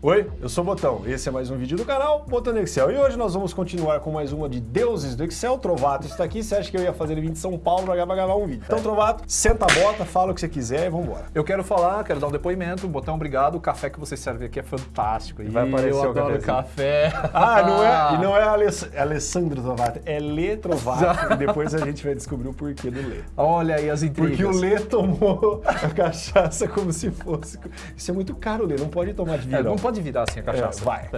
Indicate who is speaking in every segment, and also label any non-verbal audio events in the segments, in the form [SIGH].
Speaker 1: Oi, eu sou o Botão, esse é mais um vídeo do canal Botão do Excel e hoje nós vamos continuar com mais uma de deuses do Excel. Trovato está aqui, você acha que eu ia fazer ele vir de São Paulo para gravar um vídeo? Então Trovato, senta a bota, fala o que você quiser e vambora.
Speaker 2: Eu quero falar, quero dar um depoimento, Botão, obrigado, o café que você serve aqui é fantástico.
Speaker 1: E vai aparecer
Speaker 2: eu
Speaker 1: o
Speaker 2: adoro café.
Speaker 1: Ah, não é, e não é [LAUGHS] Aless Alessandro Trovato, é Lê Trovato e depois a gente vai descobrir o porquê do Lê.
Speaker 2: Olha aí as intrigas.
Speaker 1: Porque o Lê tomou a cachaça como se fosse... Isso é muito caro, Lê, não pode tomar de
Speaker 2: É,
Speaker 1: virão.
Speaker 2: não pode virar assim a cachaça.
Speaker 1: É, vai.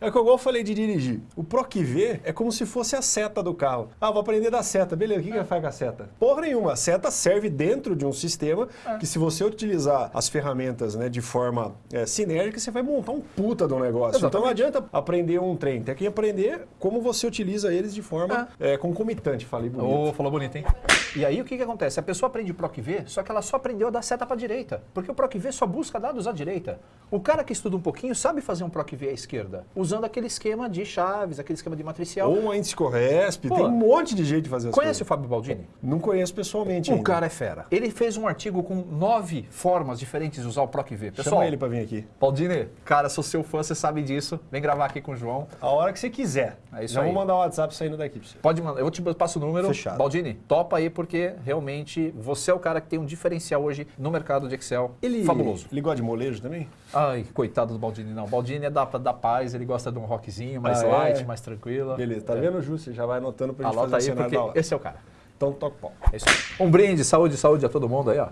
Speaker 2: É.
Speaker 1: É que igual eu falei de dirigir. O PROC-V é como se fosse a seta do carro. Ah, vou aprender da seta. Beleza, o que, que faz com a seta? Porra nenhuma. A seta serve dentro de um sistema que se você utilizar as ferramentas né, de forma é, sinérgica, você vai montar um puta de um negócio. Então não adianta aprender um trem. Tem que aprender como você utiliza eles de forma é, concomitante. Falei bonito.
Speaker 2: Ô, falou bonito, hein? E aí o que, que acontece? A pessoa aprende o PROC-V, só que ela só aprendeu a dar seta para a direita. Porque o PROC-V só busca dados à direita. O cara que estuda um pouquinho sabe fazer um PROC-V à esquerda, usando aquele esquema de chaves, aquele esquema de matricial.
Speaker 1: Ou um índice Corresp,
Speaker 2: Pô,
Speaker 1: tem um monte de jeito de fazer as
Speaker 2: Conhece o
Speaker 1: coisas.
Speaker 2: Fábio Baldini?
Speaker 1: Não conheço pessoalmente
Speaker 2: O
Speaker 1: ainda.
Speaker 2: cara é fera. Ele fez um artigo com nove formas diferentes de usar o PROC-V. Pessoal,
Speaker 1: Chama ele pra vir aqui.
Speaker 2: Baldini, cara, sou seu fã, você sabe disso. Vem gravar aqui com o João.
Speaker 1: A hora que você quiser.
Speaker 2: É isso
Speaker 1: Já
Speaker 2: aí.
Speaker 1: vou mandar o WhatsApp saindo daqui pra você.
Speaker 2: Pode mandar, eu te passo o número.
Speaker 1: Fechado.
Speaker 2: Baldini, topa aí porque realmente você é o cara que tem um diferencial hoje no mercado de Excel.
Speaker 1: Ele,
Speaker 2: Fabuloso.
Speaker 1: Ele gosta de molejo também?
Speaker 2: Ai, coitado do Baldini, não. Baldini é da, da paz, ele gosta de um rockzinho mais
Speaker 1: Ah, é?
Speaker 2: light, mais tranquilo.
Speaker 1: Beleza, tá vendo, Ju? Você já vai anotando pra gente
Speaker 2: Anota
Speaker 1: fazer o
Speaker 2: aí
Speaker 1: cenário
Speaker 2: porque esse é o cara.
Speaker 1: Então toca o pau.
Speaker 2: É isso aí. Um brinde, saúde, saúde a todo mundo aí, ó.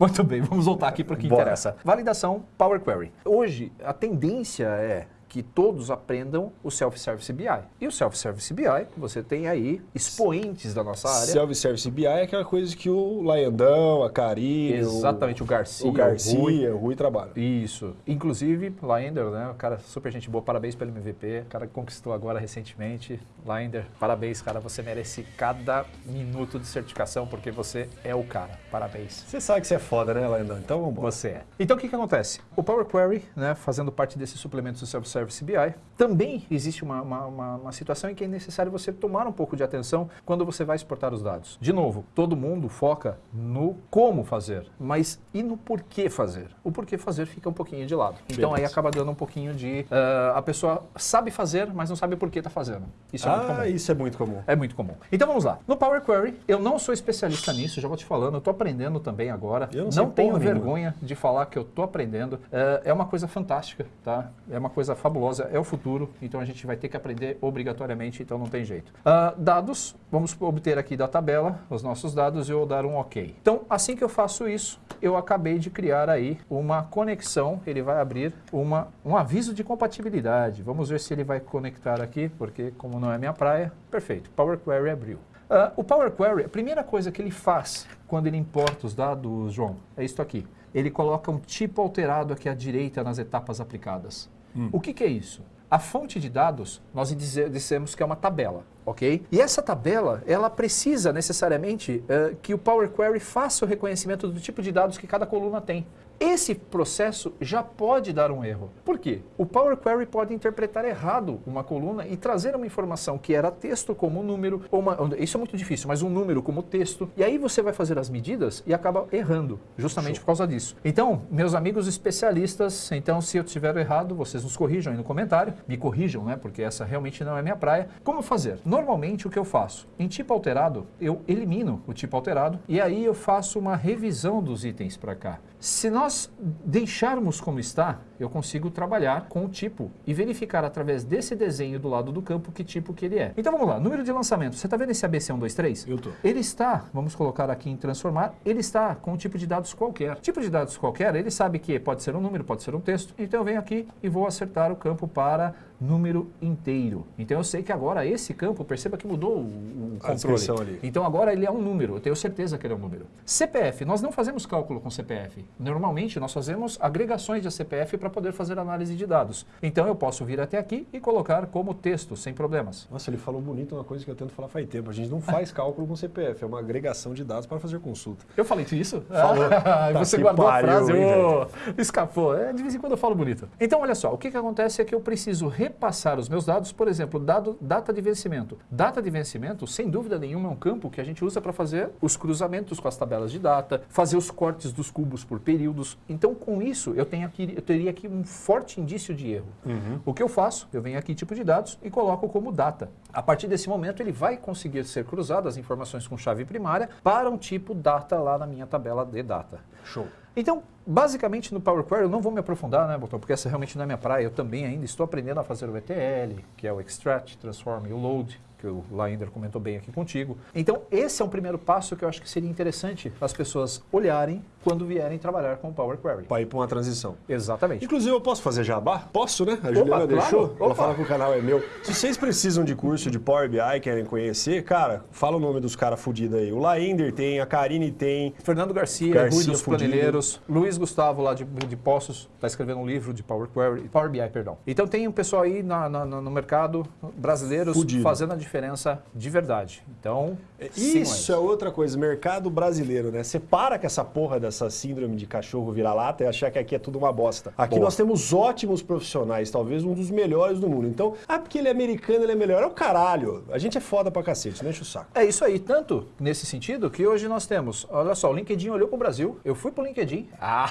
Speaker 2: Muito bem, vamos voltar aqui para o que
Speaker 1: Bora.
Speaker 2: interessa. Validação Power Query. Hoje, a tendência é que todos aprendam o Self-Service BI. E o Self-Service BI, você tem aí expoentes da nossa área.
Speaker 1: Self-Service BI é aquela coisa que o Laiandão, a Karine,
Speaker 2: Exatamente, o Garcia,
Speaker 1: o,
Speaker 2: o
Speaker 1: Garcia,
Speaker 2: Rui.
Speaker 1: o Rui trabalham.
Speaker 2: Isso. Inclusive, Laender, né? O cara super gente boa, parabéns pelo MVP. O cara que conquistou agora recentemente. Laender, parabéns, cara. Você merece cada minuto de certificação porque você é o cara. Parabéns.
Speaker 1: Você sabe que você é foda, né, Laiandão? Então vamos embora.
Speaker 2: Você é. Então o que, que acontece? O Power Query, né, fazendo parte desses suplementos do Self-Service BI, também existe uma, uma, uma- uma situação em que é necessário você tomar um pouco de atenção quando você vai exportar os dados. De novo, todo mundo foca no como fazer, mas e no porquê fazer? O porquê fazer fica um pouquinho de lado. Então aí
Speaker 1: Beleza.
Speaker 2: acaba dando um pouquinho de... ah, a pessoa sabe fazer, mas não sabe por que está fazendo. Isso é muito comum.
Speaker 1: Ah, isso é muito comum.
Speaker 2: É muito comum. Então vamos lá. No Power Query, eu não sou especialista nisso, já vou te falando, eu estou aprendendo também agora.
Speaker 1: Eu não sei
Speaker 2: tenho
Speaker 1: porra nenhuma.
Speaker 2: vergonha de falar que eu estou aprendendo. É, é uma coisa fantástica, tá? É uma coisa fabulosa, é o futuro, então a gente vai ter que aprender obrigatoriamente, então não tem jeito. Ah, dados, vamos obter aqui da tabela os nossos dados e eu vou dar um OK. Então, assim que eu faço isso, eu acabei de criar aí uma conexão, ele vai abrir uma, um aviso de compatibilidade. Vamos ver se ele vai conectar aqui, porque como não é minha praia, perfeito, Power Query abriu. Ah, o Power Query, a primeira coisa que ele faz quando ele importa os dados, João, é isso aqui. Ele coloca um tipo alterado aqui à direita nas etapas aplicadas. O que, que é isso? A fonte de dados, nós dissemos que é uma tabela, ok? E essa tabela, ela precisa necessariamente eh, que o Power Query faça o reconhecimento do tipo de dados que cada coluna tem. Esse processo já pode dar um erro. Por quê? O Power Query pode interpretar errado uma coluna e trazer uma informação que era texto como um número, ou uma, isso é muito difícil, mas um número como texto, e aí você vai fazer as medidas e acaba errando, justamente por causa disso. Então, meus amigos especialistas, então se eu tiver errado, vocês nos corrijam aí no comentário, me corrijam, né, porque essa realmente não é minha praia. Como fazer? Normalmente o que eu faço? Em tipo alterado, eu elimino o tipo alterado e aí eu faço uma revisão dos itens para cá. Se nós deixarmos como está, eu consigo trabalhar com o tipo e verificar através desse desenho do lado do campo que tipo que ele é. Então vamos lá, número de lançamento. Você está vendo esse ABC123?
Speaker 1: Eu tô.
Speaker 2: Ele está, vamos colocar aqui em transformar, ele está com um tipo de dados qualquer. Tipo de dados qualquer, ele sabe que pode ser um número, pode ser um texto. Então eu venho aqui e vou acertar o campo para número inteiro. Então eu sei que agora esse campo, perceba que mudou o, o
Speaker 1: ali.
Speaker 2: então agora ele é um número, eu tenho certeza que ele é um número. CPF, nós não fazemos cálculo com CPF. Normalmente nós fazemos agregações de CPF para poder fazer análise de dados. Então eu posso vir até aqui e colocar como texto, sem problemas.
Speaker 1: Nossa, ele falou bonito uma coisa que eu tento falar faz tempo. A gente não faz [LAUGHS] cálculo com CPF, é uma agregação de dados para fazer consulta.
Speaker 2: Eu falei isso?
Speaker 1: Falou. [LAUGHS]
Speaker 2: Ah,
Speaker 1: Tá
Speaker 2: você guardou
Speaker 1: pariu,
Speaker 2: a frase,
Speaker 1: hein,
Speaker 2: ô, escapou. É, de vez em quando eu falo bonito. Então, olha só, o que, que acontece é que eu preciso repassar os meus dados, por exemplo, dado, data de vencimento. Data de vencimento, sem dúvida nenhuma, é um campo que a gente usa para fazer os cruzamentos com as tabelas de data, fazer os cortes dos cubos por períodos. Então, com isso, eu, tenho aqui, eu teria aqui um forte indício de erro. Uhum. O que eu faço? Eu venho aqui tipo de dados e coloco como data. A partir desse momento, ele vai conseguir ser cruzado as informações com chave primária para um tipo data lá na minha tabela de data.
Speaker 1: Show.
Speaker 2: Então, basicamente no Power Query, eu não vou me aprofundar, né, Botão, porque essa realmente não é minha praia. Eu também ainda estou aprendendo a fazer o ETL, que é o Extract, Transform e o Load que o Lainder comentou bem aqui contigo. Então, esse é um primeiro passo que eu acho que seria interessante as pessoas olharem quando vierem trabalhar com o Power Query.
Speaker 1: Para ir para uma transição.
Speaker 2: Exatamente.
Speaker 1: Inclusive, eu posso fazer jabá? Posso, né? A Opa, Juliana deixou. Ela fala que o canal é meu. Se vocês precisam de curso de Power BI, querem conhecer, cara, fala o nome dos caras fudidos aí. O Lainder tem, a Karine tem.
Speaker 2: Fernando Garcia, Garcia Rui dos. Planilheiros. Luiz Gustavo, lá de, de Poços, está escrevendo um livro de Power Query, Power BI, perdão. Então tem um pessoal aí na, na, no mercado brasileiros fudido. fazendo a diferença de verdade. Então,
Speaker 1: é, isso é outra coisa, mercado brasileiro, né? Você para com essa porra dessa síndrome de cachorro vira-lata e achar que aqui é tudo uma bosta. Aqui Boa. nós temos ótimos profissionais, talvez um dos melhores do mundo. Então, ah, porque ele é americano, ele é melhor. É o caralho. A gente é foda pra cacete, não enche o saco.
Speaker 2: É isso aí, tanto nesse sentido que hoje nós temos, olha só, o LinkedIn olhou pro Brasil, eu fui pro LinkedIn, [LAUGHS] ah,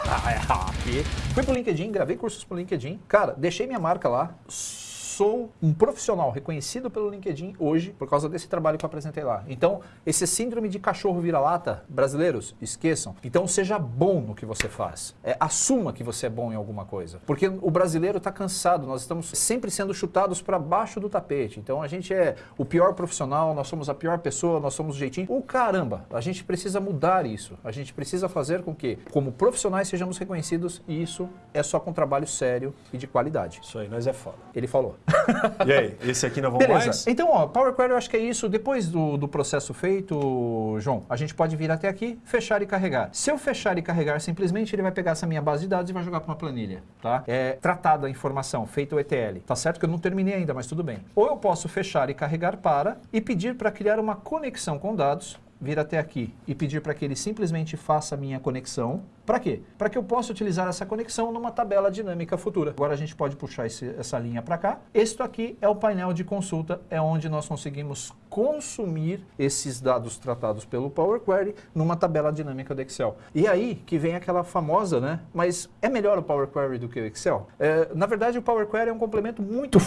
Speaker 2: aqui, fui pro LinkedIn, gravei cursos pro LinkedIn, cara, deixei minha marca lá, sou um profissional reconhecido pelo LinkedIn hoje por causa desse trabalho que eu apresentei lá. Então, esse síndrome de cachorro vira-lata, brasileiros, esqueçam. Então, seja bom no que você faz. É, assuma que você é bom em alguma coisa. Porque o brasileiro está cansado, nós estamos sempre sendo chutados para baixo do tapete. Então, a gente é o pior profissional, nós somos a pior pessoa, nós somos o jeitinho. O caramba, a gente precisa mudar isso. A gente precisa fazer com que, como profissionais, sejamos reconhecidos e isso é só com trabalho sério e de qualidade.
Speaker 1: Isso aí, nós é foda.
Speaker 2: Ele falou. [LAUGHS]
Speaker 1: e aí, esse aqui não vamos Beleza. mais?
Speaker 2: Então, ó, Power Query eu acho que é isso. Depois do, do processo feito, João, a gente pode vir até aqui, fechar e carregar. Se eu fechar e carregar, simplesmente ele vai pegar essa minha base de dados e vai jogar para uma planilha, tá? É tratada a informação, feito o ETL. Tá certo que eu não terminei ainda, mas tudo bem. Ou eu posso fechar e carregar para e pedir para criar uma conexão com dados vir até aqui e pedir para que ele simplesmente faça a minha conexão. Para quê? Para que eu possa utilizar essa conexão numa tabela dinâmica futura. Agora a gente pode puxar esse, essa linha para cá. Este aqui é o painel de consulta, é onde nós conseguimos consumir esses dados tratados pelo Power Query numa tabela dinâmica do Excel. E aí que vem aquela famosa, né? Mas é melhor o Power Query do que o Excel? É, na verdade, o Power Query é um complemento muito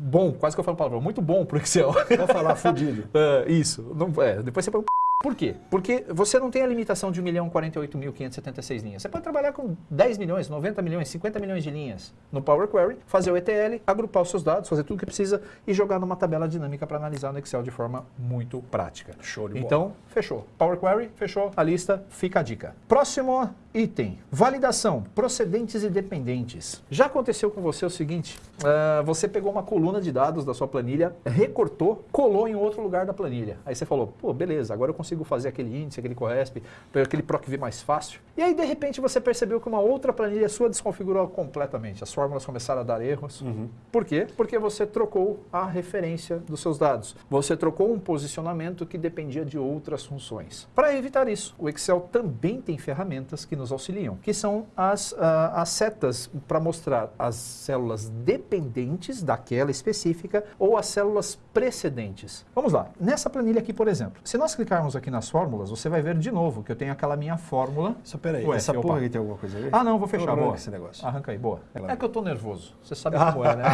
Speaker 2: bom, quase que eu falo palavra, muito bom para o Excel.
Speaker 1: Vou falar fudido. [LAUGHS]
Speaker 2: É, isso. Não, é, depois você põe por quê? Porque você não tem a limitação de 1 milhão 48.576 linhas. Você pode trabalhar com 10 milhões, 90 milhões, 50 milhões de linhas no Power Query, fazer o ETL, agrupar os seus dados, fazer tudo o que precisa e jogar numa tabela dinâmica para analisar no Excel de forma muito prática.
Speaker 1: Show de bola.
Speaker 2: Então, fechou. Power Query, fechou. A lista, fica a dica. Próximo item, validação, procedentes e dependentes. Já aconteceu com você o seguinte, uh, você pegou uma coluna de dados da sua planilha, recortou, colou em outro lugar da planilha. Aí você falou, pô, beleza, agora eu consigo consigo fazer aquele índice, aquele CORESP, aquele PROCV mais fácil. E aí, de repente, você percebeu que uma outra planilha sua desconfigurou completamente. As fórmulas começaram a dar erros. Uhum. Por quê? Porque você trocou a referência dos seus dados. Você trocou um posicionamento que dependia de outras funções. Para evitar isso, o Excel também tem ferramentas que nos auxiliam, que são as, uh, as setas para mostrar as células dependentes daquela específica ou as células precedentes. Vamos lá. Nessa planilha aqui, por exemplo, se nós clicarmos aqui aqui nas fórmulas, você vai ver de novo que eu tenho aquela minha fórmula.
Speaker 1: Só peraí, Ué, essa porra aqui tem alguma coisa a ver?
Speaker 2: Ah, não, vou fechar. Boa.
Speaker 1: esse negócio.
Speaker 2: Arranca aí, boa. É, que eu tô nervoso. Você sabe como é, né?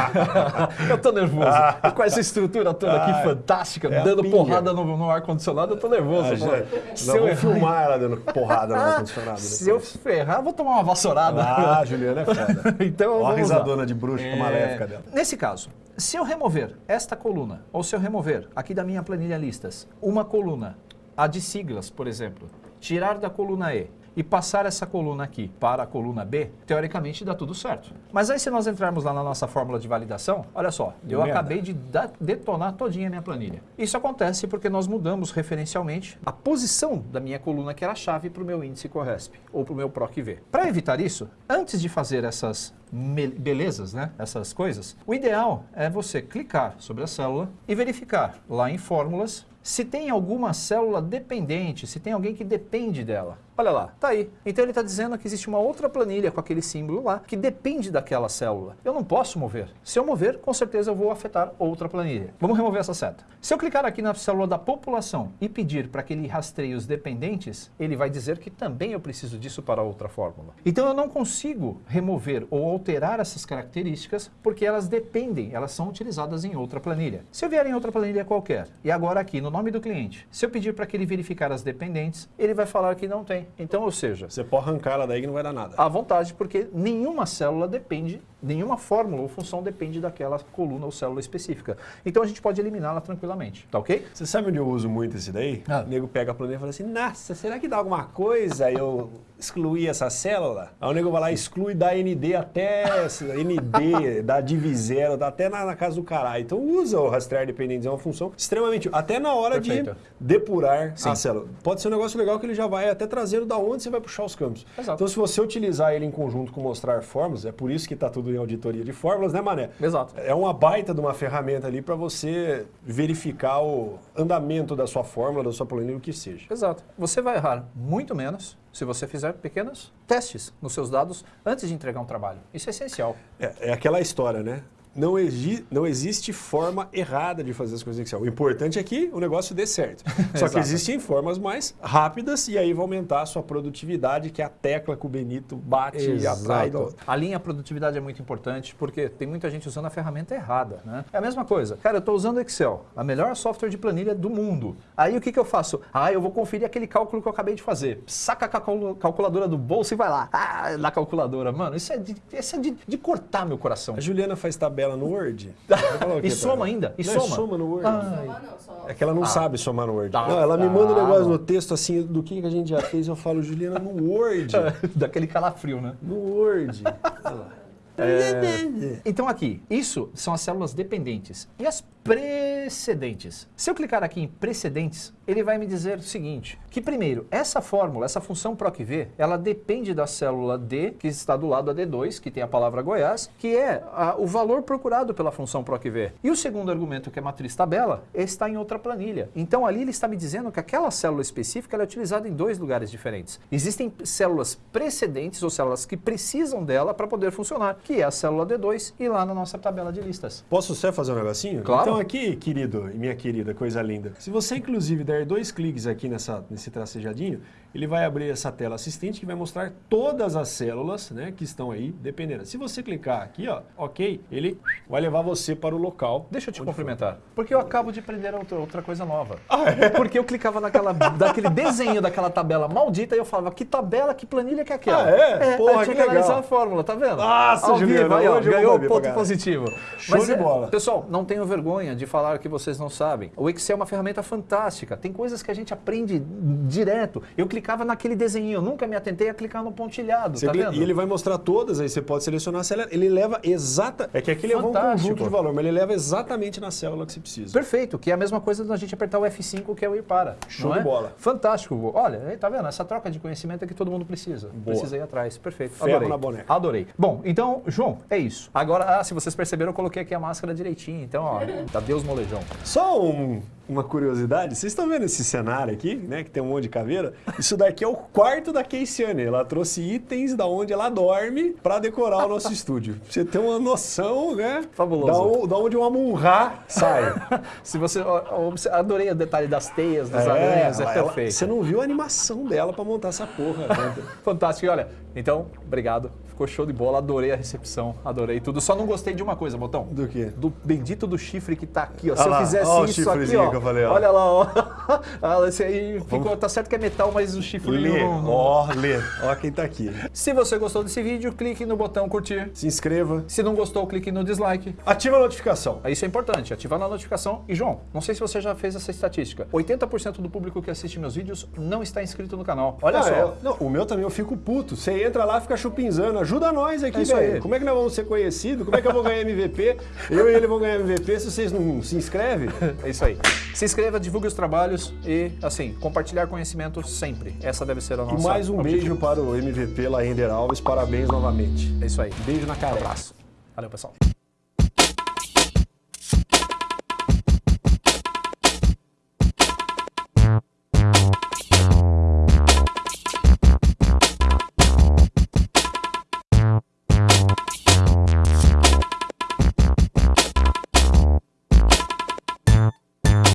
Speaker 2: [LAUGHS] eu tô nervoso. Ah. com essa estrutura toda aqui ah, fantástica, é dando porrada no, no ar-condicionado, eu tô nervoso. Ah,
Speaker 1: já, se eu filmar [LAUGHS] ela dando porrada no ar-condicionado.
Speaker 2: Se eu ferrar, vou tomar uma vassourada.
Speaker 1: Ah, Juliana é foda. [LAUGHS] então, Olha a risadona lá. de bruxa é... maléfica dela.
Speaker 2: Nesse caso, se eu remover esta coluna, ou se eu remover aqui da minha planilha listas, uma coluna a de siglas, por exemplo, tirar da coluna E e passar essa coluna aqui para a coluna B, teoricamente dá tudo certo. Mas aí se nós entrarmos lá na nossa fórmula de validação, olha só, eu merda. acabei de detonar todinha a minha planilha. Isso acontece porque nós mudamos referencialmente a posição da minha coluna que era a chave para o meu índice Corresp ou para o meu PROC-V. Para evitar isso, antes de fazer essas belezas, né, essas coisas, o ideal é você clicar sobre a célula e verificar lá em fórmulas se tem alguma célula dependente, se tem alguém que depende dela. Olha lá, tá aí. Então ele está dizendo que existe uma outra planilha com aquele símbolo lá que depende daquela célula. Eu não posso mover. Se eu mover, com certeza eu vou afetar outra planilha. Vamos remover essa seta. Se eu clicar aqui na célula da população e pedir para que ele rastreie os dependentes, ele vai dizer que também eu preciso disso para outra fórmula. Então eu não consigo remover ou alterar essas características porque elas dependem, elas são utilizadas em outra planilha. Se eu vier em outra planilha qualquer, e agora aqui no nome do cliente, se eu pedir para que ele verificar as dependentes, ele vai falar que não tem. Então, ou seja...
Speaker 1: Você pode arrancar ela daí que não vai dar nada.
Speaker 2: À vontade, porque nenhuma célula depende, nenhuma fórmula ou função depende daquela coluna ou célula específica. Então a gente pode eliminá-la tranquilamente, tá ok?
Speaker 1: Você sabe onde eu uso muito esse daí?
Speaker 2: Ah.
Speaker 1: O nego pega a planilha e fala assim, nossa, será que dá alguma coisa eu excluir essa célula? Aí o nego vai lá e exclui da ND até ND, da div zero, dá até na, na casa do caralho. Então usa o rastrear dependentes, é uma função extremamente... Até na hora
Speaker 2: Perfeito.
Speaker 1: de depurar
Speaker 2: Sim.
Speaker 1: a célula. Pode ser um negócio legal que ele já vai até trazendo da onde você vai puxar os campos.
Speaker 2: Exato.
Speaker 1: Então se você utilizar ele em conjunto com mostrar fórmulas, é por isso que está tudo em auditoria de fórmulas, né Mané?
Speaker 2: Exato.
Speaker 1: É uma baita de uma ferramenta ali para você verificar o andamento da sua fórmula, da sua planilha, o que seja.
Speaker 2: Exato. Você vai errar muito menos se você fizer pequenos testes nos seus dados antes de entregar um trabalho. Isso é essencial.
Speaker 1: É, é aquela história, né? Não, exi- não existe forma errada de fazer as coisas em Excel. O importante é que o negócio dê certo. [LAUGHS] Só que
Speaker 2: Exato.
Speaker 1: existem formas mais rápidas e aí vai aumentar a sua produtividade, que é a tecla que o Benito bate e atrai.
Speaker 2: A linha produtividade é muito importante porque tem muita gente usando a ferramenta errada, né? É a mesma coisa. Cara, eu estou usando Excel, a melhor software de planilha do mundo. Aí o que, que eu faço? Ah, eu vou conferir aquele cálculo que eu acabei de fazer. Saca a calcul- calculadora do bolso e vai lá. Ah, na calculadora. Mano, isso é de, isso é de, de cortar meu coração.
Speaker 1: A Juliana faz tabela no Word. [LAUGHS]
Speaker 2: E soma
Speaker 1: ela?
Speaker 2: ainda? E
Speaker 1: Não,
Speaker 2: soma?
Speaker 1: soma no Word.
Speaker 2: Ah.
Speaker 1: É que ela não sabe somar no Word.
Speaker 2: Tá,
Speaker 1: não, ela me manda um negócio no texto assim do que que a gente já fez. Eu falo, Juliana, no Word. [LAUGHS]
Speaker 2: Daquele calafrio, né?
Speaker 1: No Word. [LAUGHS] Olha lá.
Speaker 2: Então aqui, isso são as células dependentes. E as precedentes? Se eu clicar aqui em precedentes, ele vai me dizer o seguinte, que primeiro, essa fórmula, essa função PROC-V, ela depende da célula D, que está do lado da D2, que tem a palavra Goiás, que é a- o valor procurado pela função PROC-V. E o segundo argumento, que é matriz tabela, está em outra planilha. Então ali ele está me dizendo que aquela célula específica é utilizada em dois lugares diferentes. Existem células precedentes, ou células que precisam dela para poder funcionar, que é a célula D2 e lá na nossa tabela de listas.
Speaker 1: Posso só fazer um negocinho?
Speaker 2: Claro.
Speaker 1: Então aqui, querido e minha querida, coisa linda. Se você inclusive der dois cliques aqui nessa, nesse tracejadinho, ele vai abrir essa tela assistente que vai mostrar todas as células né, que estão aí dependendo. Se você clicar aqui, ó, ok, ele vai levar você para o local.
Speaker 2: Deixa eu te cumprimentar, porque eu acabo de aprender outra, coisa nova.
Speaker 1: Ah, é?
Speaker 2: Porque eu clicava naquela, daquele desenho daquela tabela maldita e eu falava, que tabela, que planilha que é aquela?
Speaker 1: Ah, é? Porra,
Speaker 2: eu tinha
Speaker 1: que
Speaker 2: que analisar a fórmula, tá vendo?
Speaker 1: Nossa, Juliano,
Speaker 2: aí, ó, ganhou ponto positivo.
Speaker 1: Show de
Speaker 2: é,
Speaker 1: bola.
Speaker 2: Pessoal, não tenham vergonha de falar que vocês não sabem. O Excel é uma ferramenta fantástica. Tem coisas que a gente aprende direto. Eu clicava naquele desenho, eu nunca me atentei a clicar no pontilhado,
Speaker 1: Você
Speaker 2: tá
Speaker 1: cli-
Speaker 2: vendo?
Speaker 1: E ele vai mostrar todas, aí você pode selecionar a célula. Ele leva exata. É que aqui leva um
Speaker 2: Fantástico.
Speaker 1: conjunto de valor, mas ele leva exatamente na célula que você precisa.
Speaker 2: Perfeito, que é a mesma coisa da gente apertar o F5, que é o ir para.
Speaker 1: Show de
Speaker 2: é?
Speaker 1: bola.
Speaker 2: Fantástico. Olha, tá vendo? Essa troca de conhecimento é que todo mundo precisa.
Speaker 1: Boa.
Speaker 2: Precisa ir atrás. Perfeito.
Speaker 1: Ferro
Speaker 2: Adorei.
Speaker 1: na boneca.
Speaker 2: Adorei. Bom, então, João, é isso. Agora, ah, se vocês perceberam, eu coloquei aqui a máscara direitinho. Então, ó, tá Deus molejão.
Speaker 1: Só um- uma curiosidade, vocês estão vendo esse cenário aqui, né, que tem um monte de caveira? Isso daqui é o quarto da Keisiane. Ela trouxe itens da onde ela dorme para decorar o nosso [LAUGHS] estúdio. Pra Você tem uma noção, né?
Speaker 2: Fabuloso.
Speaker 1: Da, da onde uma munra sai. [LAUGHS]
Speaker 2: Se você. adorei o detalhe das teias, dos aranhas, é
Speaker 1: ela- ela-
Speaker 2: perfeito.
Speaker 1: você não viu a animação dela para montar essa porra. né? [LAUGHS]
Speaker 2: Fantástico. E olha, então, obrigado. Ficou show de bola. Adorei a recepção, adorei tudo. Só não gostei de uma coisa, Botão.
Speaker 1: Do quê?
Speaker 2: Do bendito do chifre que tá aqui, ó. Se
Speaker 1: Ah
Speaker 2: eu
Speaker 1: lá,
Speaker 2: fizesse
Speaker 1: ó
Speaker 2: isso aqui, ó.
Speaker 1: falei, ó.
Speaker 2: Olha lá, ó. [LAUGHS] Ah, esse aí ficou, tá certo que é metal, mas o chifre
Speaker 1: Lê,
Speaker 2: não- não-
Speaker 1: ó, lê. Ó quem tá aqui.
Speaker 2: Se você gostou desse vídeo, clique no botão curtir.
Speaker 1: Se inscreva.
Speaker 2: Se não gostou, clique no dislike.
Speaker 1: Ativa a notificação.
Speaker 2: Isso é importante, ativar a notificação. E João, não sei se você já fez essa estatística. 80% do público que assiste meus vídeos não está inscrito no canal. Olha
Speaker 1: Ah,
Speaker 2: só.
Speaker 1: é. Não, o meu também eu fico puto. Você entra lá, fica chupinzando. Ajuda nós aqui,
Speaker 2: É
Speaker 1: velho. Como é que nós vamos ser conhecidos? Como é que eu vou ganhar MVP? Eu e ele vão ganhar MVP se vocês não se inscrevem?
Speaker 2: É isso aí. Se inscreva, divulgue os trabalhos e, assim, compartilhar conhecimento sempre. Essa deve ser a
Speaker 1: E
Speaker 2: nossa
Speaker 1: mais um
Speaker 2: objetivo.
Speaker 1: beijo para o MVP Laender Alves. Parabéns novamente.
Speaker 2: É isso aí.
Speaker 1: Beijo na cara.
Speaker 2: Abraço. Valeu, pessoal.